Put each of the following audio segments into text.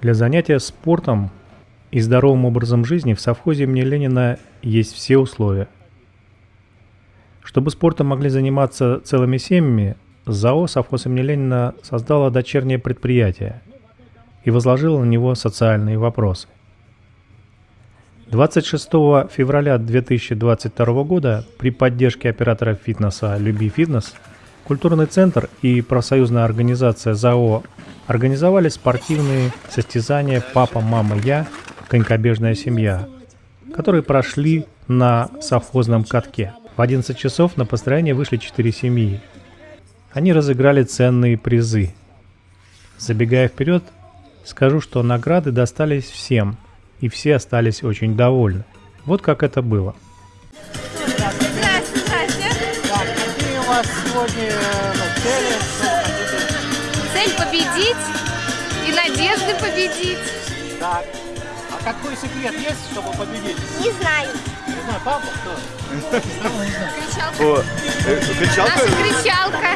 Для занятия спортом и здоровым образом жизни в совхозе имени Ленина есть все условия. Чтобы спортом могли заниматься целыми семьями, ЗАО «Совхоз имени Ленина» создало дочернее предприятие и возложило на него социальные вопросы. 26 февраля 2022 года при поддержке оператора фитнеса «Люби фитнес» Культурный центр и профсоюзная организация ЗАО организовали спортивные состязания «Папа, мама, я. Конькобежная семья», которые прошли на совхозном катке. В 11 часов на построение вышли 4 семьи. Они разыграли ценные призы. Забегая вперед, скажу, что награды достались всем, и все остались очень довольны. Вот как это было – сегодня ну, цели? Цель победить и надежды победить. Так. А какой секрет есть, чтобы победить? Не знаю. Не знаю, папа кто? Кричалка. Кричалка?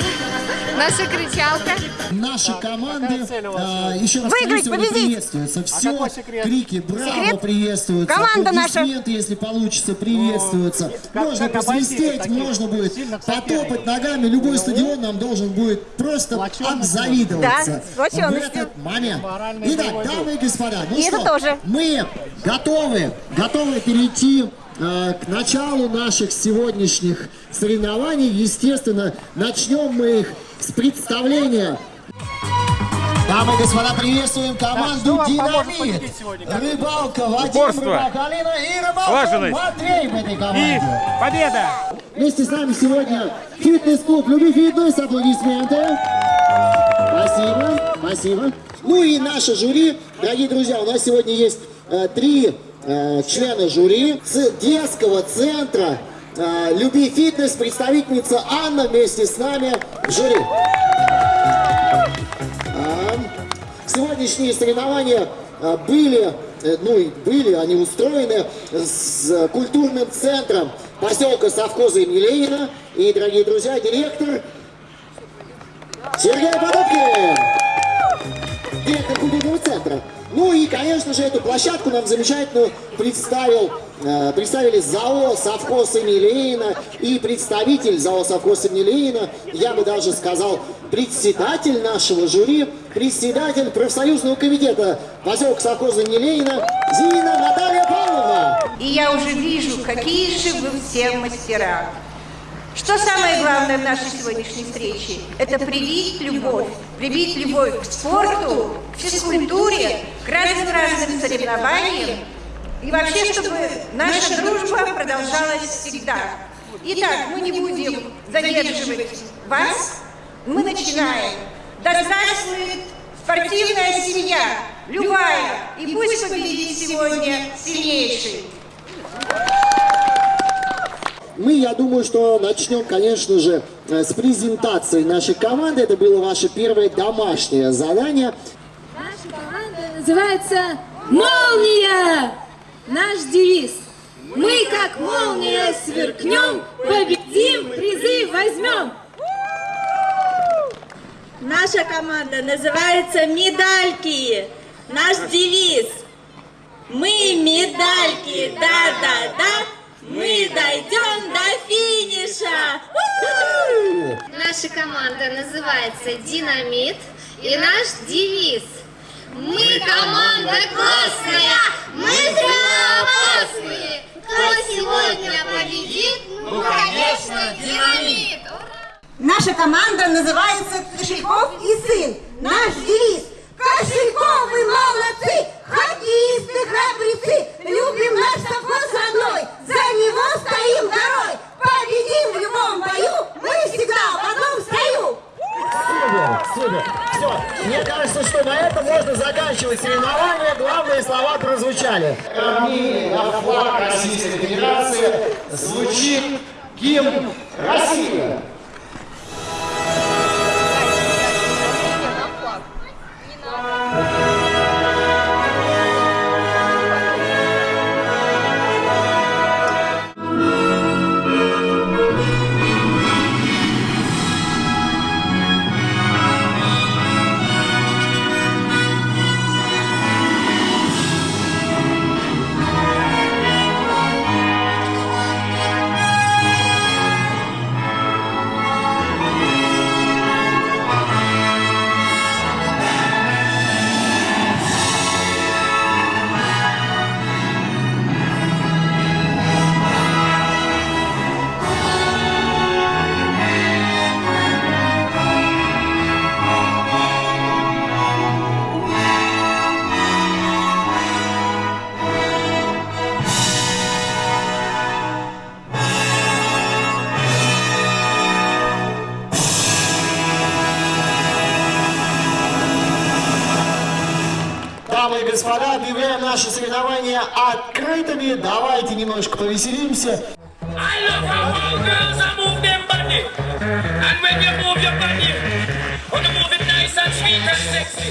Наша кричалка. Наша кричалка. Наши команды а, еще раз Выиграть, победить. приветствуются. Все крики «Браво!» Приветствуются. Команда наша. Если получится, приветствуются. как- можно посвистеть, можно будет потопать ногами. Любой стадион нам должен будет просто обзавидоваться в этот момент. Итак, дамы и господа, ну что, мы готовы, готовы перейти э, к началу наших сегодняшних соревнований. Естественно, начнем мы их с представления Дамы и господа, приветствуем команду поможет «Динамит». Рыбалка Вадим, Упорство. рыбалка Алина и рыбалка Слаженность. Матвей в этой И команде. победа! Вместе с нами сегодня фитнес-клуб «Люби фитнес». Аплодисменты. Спасибо, спасибо. Ну и наше жюри. Дорогие друзья, у нас сегодня есть э, три э, члена жюри детского центра э, «Люби фитнес». Представительница Анна вместе с нами в жюри. Сегодняшние соревнования а, были, э, ну и были, они устроены с э, культурным центром поселка совхоза имени Ленина. И, дорогие друзья, директор Сергей Подобкин, директор культурного центра. Ну и, конечно же, эту площадку нам замечательно представил, э, представили ЗАО «Совхоз имени Ленина» и представитель ЗАО «Совхоз имени Ленина», я бы даже сказал, председатель нашего жюри, председатель профсоюзного комитета поселка совхоза имени Ленина Зина Наталья Павловна. И я уже вижу, какие же вы все мастера. Что самое главное в нашей сегодняшней встрече? Это привить любовь. Привить любовь к спорту, к физкультуре, к разным-разным соревнованиям. И вообще, чтобы наша дружба продолжалась всегда. Итак, мы не будем задерживать вас. Мы начинаем. Да здравствует спортивная семья, любая. И пусть победит сегодня сильнейший. Мы, я думаю, что начнем, конечно же, э, с презентации нашей команды. Это было ваше первое домашнее задание. Наша команда называется «Молния». Наш девиз. Мы как молния сверкнем, победим, призы возьмем. Наша команда называется «Медальки». Наш девиз. Мы медальки, да-да-да, мы дойдем до финиша. Наша команда называется «Динамит» и наш девиз «Мы команда классная, мы опасные! Кто сегодня победит? Ну, конечно, динамит!» Наша команда называется Кошельков и сын. Наш девиз. Кошельковы молодцы, хоккеисты храбрецы, любим наш совхоз родной, за него стоим горой, победим в любом бою, мы всегда в одном строю. Супер, супер. Все, мне кажется, что на этом можно заканчивать соревнования. Главные слова прозвучали. на флаг Российской Федерации звучит гимн России. Господа, объявляем наши соревнования открытыми. Давайте немножко повеселимся. I love how all girls are move them body. And when you move your body, wanna move it nice and sweet and sexy.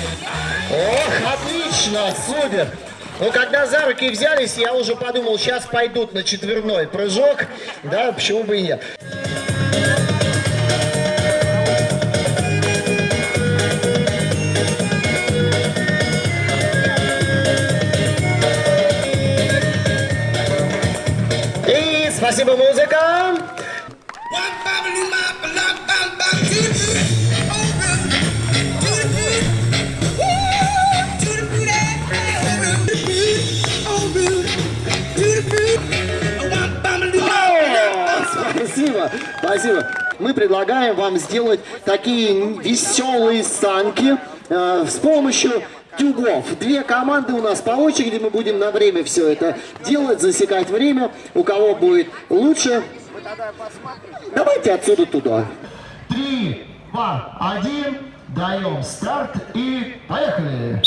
Ох, отлично, супер. Ну, когда за руки взялись, я уже подумал, сейчас пойдут на четверной прыжок. Да, почему бы и нет. Спасибо, музыка. Спасибо, спасибо. Мы предлагаем вам сделать такие веселые санки э, с помощью тюбов. Две команды у нас по очереди, мы будем на время все это делать, засекать время. У кого будет лучше, давайте отсюда туда. Три, два, один, даем старт и поехали.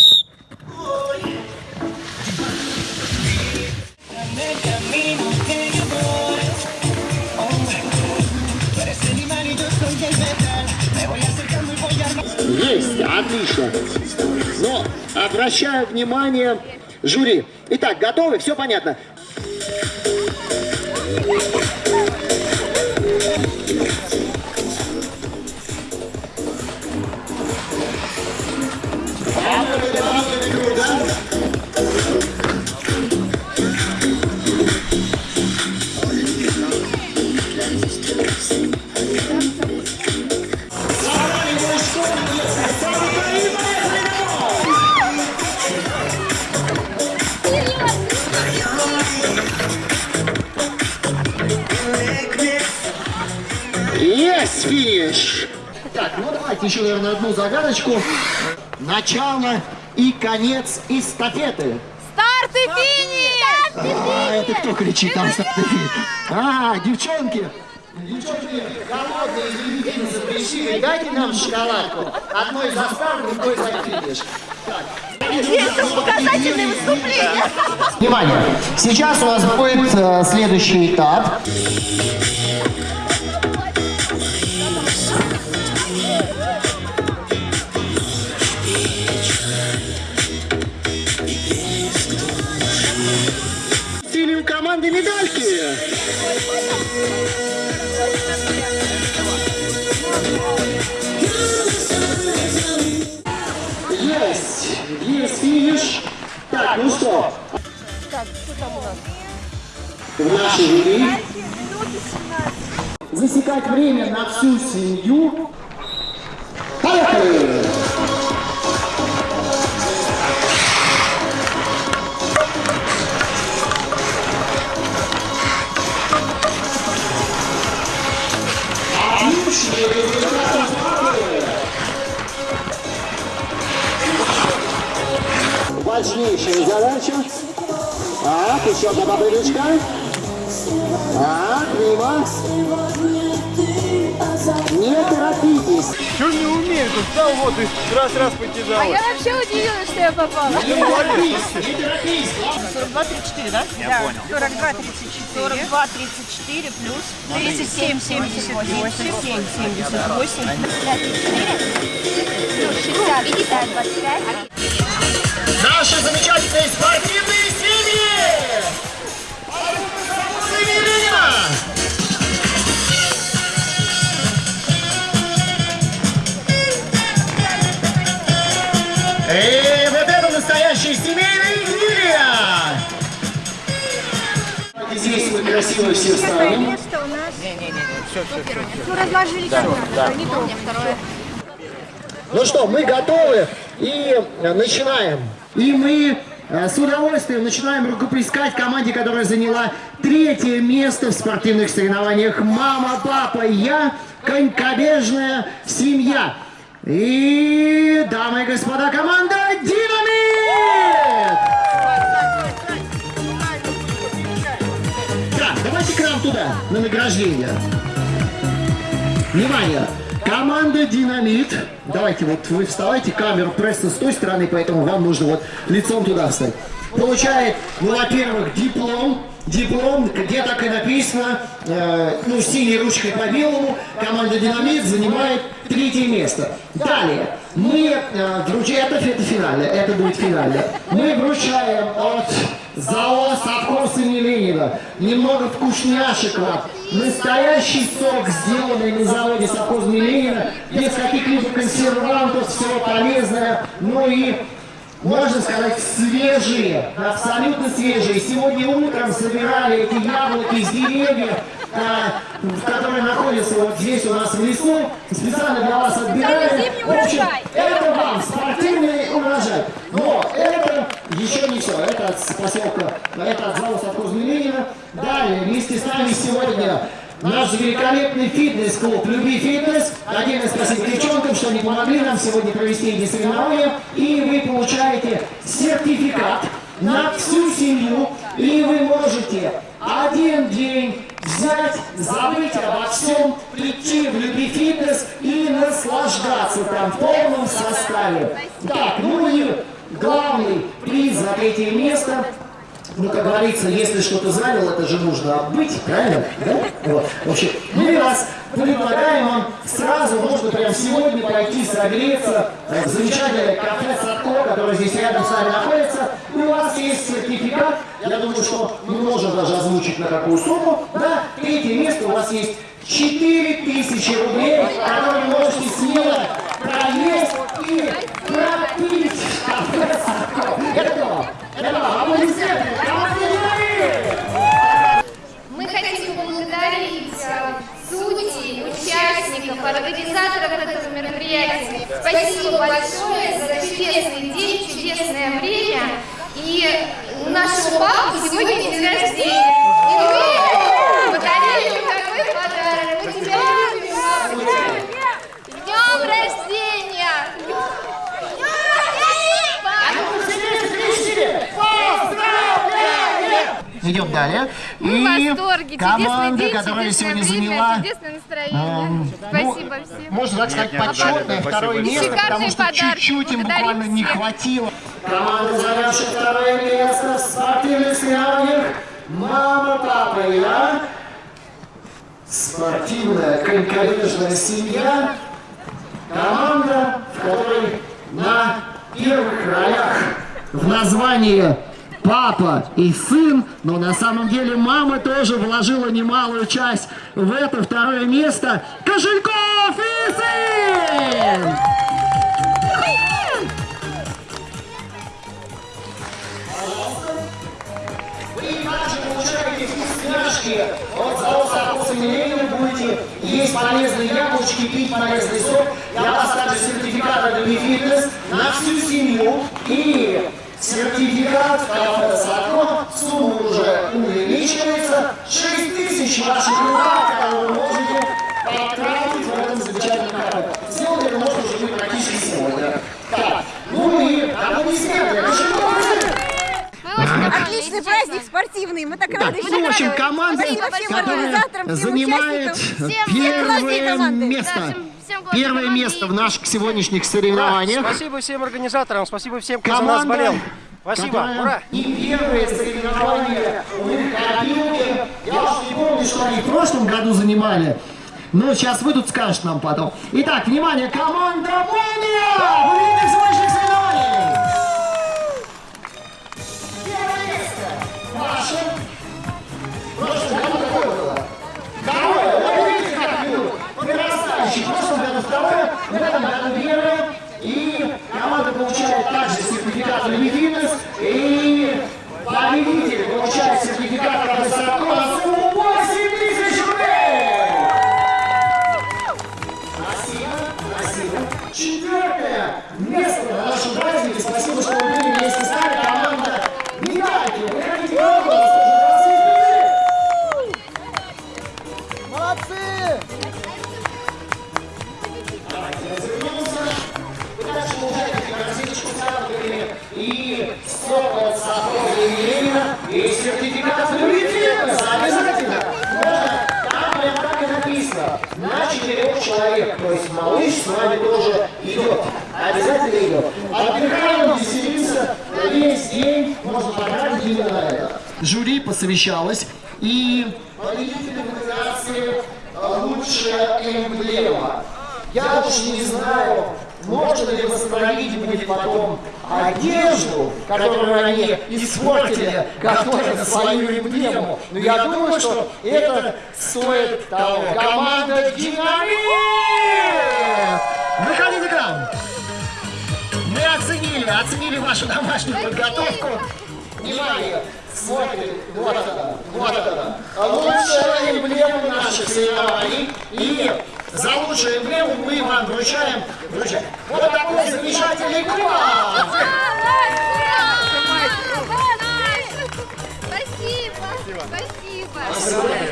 Есть, отлично. Обращаю внимание жюри. Итак, готовы? Все понятно. Есть финиш! Так, ну давайте еще, наверное, одну загадочку. Начало и конец эстафеты. Старт и финиш! А, это кто кричит там? старт и финиш? А, девчонки! Девчонки, голодные любительницы пришли, дайте нам шоколадку. Одной за старт, другой за финиш. Это показательное выступление. Внимание! Сейчас у нас будет э, следующий этап. Команды медальки. Есть! Есть финиш. Так, ну что? В нашей жюри засекать время на всю семью. Поехали! Важнейшая задача. Так, еще одна попыточка. Так, мимо. Не торопитесь. Что не умею? Тут встал вот и раз-раз потяжал. вообще удивилась, что я попала. Не торопись, не торопись. 42, 34, да? Я понял. 42, 34. 42, 34 плюс 37, 78, 7, 78. 60, 50, 25. Наши замечательные спортивные семьи! Здесь мы красиво все встанем. Место у нас. Ну, разложили да, не то. Второе. Ну что, мы готовы и э, начинаем. И мы э, с удовольствием начинаем рукоплескать команде, которая заняла третье место в спортивных соревнованиях «Мама, папа, я. Конькобежная семья». И, дамы и господа, команда «Динамит». К нам туда, на награждение. Внимание! Команда «Динамит». Давайте вот вы вставайте, камеру просто с той стороны, поэтому вам нужно вот лицом туда встать. Получает, ну, во-первых, диплом. Диплом, где так и написано, э, ну, синей ручкой по белому, команда «Динамит» занимает третье место. Далее, мы, э, друзья, это, это финальное, это будет финальное. Мы вручаем от ЗАО совхоз имени Ленина немного вкусняшек вам. Настоящий сок, сделанный на заводе совхоз имени Ленина, без каких-либо консервантов, все полезное, ну и можно сказать, свежие, абсолютно свежие. Сегодня утром собирали эти яблоки из деревьев, а, которые находятся вот здесь у нас в лесу. Специально для вас отбирали. В общем, это вам спортивный урожай. Но это еще не все. Это от поселка, это от завода Ленина. Далее, вместе с нами сегодня Наш великолепный фитнес-клуб «Люби фитнес». Отдельно спасибо девчонкам, что они помогли нам сегодня провести эти соревнования. И вы получаете сертификат на всю семью. И вы можете один день взять, забыть обо всем, прийти в «Люби фитнес» и наслаждаться там в полном составе. Так, ну и главный третье место – ну, как говорится, если что-то занял, это же нужно быть, правильно? Да? Вот. В общем, мы вас предлагаем вам сразу, можно прямо сегодня пойти согреться в замечательное кафе Садко, которое здесь рядом с нами находится. И у вас есть сертификат, я думаю, что мы можем даже озвучить на какую сумму. Да, третье место у вас есть 4000 рублей, которые можете смело проесть и Садко. Это. Это. Мы хотим поблагодарить э, судей, участников, организаторов этого мероприятия. Спасибо большое за чудесный день, чудесное время. И у нашего папы сегодня день рождения. И мы подарили ему такой подарок. Мы тебя любим. С днем рождения! Идем далее. Мы в восторге. команда, день, которая сегодня время, заняла, чудесное настроение. эм, Спасибо ну, всем. можно так сказать, почетное второе И место, потому что чуть-чуть им буквально не всех. хватило. Команда, занявшая второе место в спортивных соревнованиях, мама, папа и я. Спортивная конькобежная семья. Команда, в которой на первых ролях в названии папа и сын, но на самом деле мама тоже вложила немалую часть в это второе место. Кошельков и сын! Вы также получаете вкусняшки от завода «Вкус Ленина». Будете есть полезные яблочки, пить полезный сок. Я вас также сертификат от «Люби фитнес» на всю семью. И сертификат кафе «Садко» сумма уже увеличивается. 6 тысяч ваших рублей, которые вы можете потратить в этом замечательном кафе. Сделать это можно уже практически сегодня. Так, ну и аплодисменты. Отличный праздник спортивный. Мы так рады. Ну, в общем, команда, которая организаторам, всем занимает первое команды. место. Первое место в наших сегодняшних соревнованиях. Спасибо всем организаторам, спасибо всем, кто за нас Команда, болел. Спасибо, ура! И первые соревнования у них копилки. Я уж не помню, что они в прошлом году занимали. Но сейчас вы тут скажете нам потом. Итак, внимание, команда Молния! Жюри посовещалось, и победитель номинации «Лучшая эмблема». Я уж не знаю, можно ли восстановить мне потом одежду, которую они испортили, готовя свою эмблему. Но я думаю, что это стоит того. Команда «Динамит»! Выходи в экран! Мы оценили, оценили вашу домашнюю подготовку. Внимание! Смотрим, вот она, вот она. Лучшая эмблема наших соревнований. И за лучшую эмблему мы вам вручаем, вручаем вот такой замечательный кубок. Спасибо. Спасибо.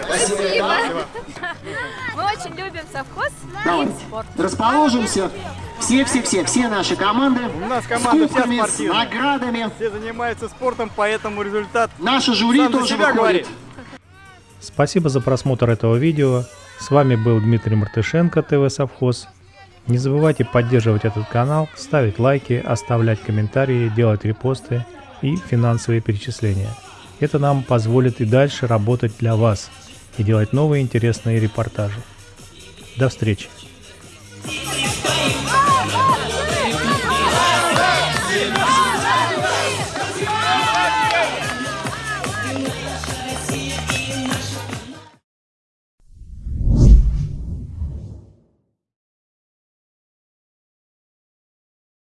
Спасибо. Спасибо. Мы очень любим совхоз Давай, расположимся. Все-все-все, все наши команды. У нас команда с кубками, с спортивная. наградами. Все занимаются спортом, поэтому результат Наше жюри сам тоже себя выходит. говорит. Спасибо за просмотр этого видео. С вами был Дмитрий Мартышенко, ТВ Совхоз. Не забывайте поддерживать этот канал, ставить лайки, оставлять комментарии, делать репосты и финансовые перечисления. Это нам позволит и дальше работать для вас и делать новые интересные репортажи. До встречи!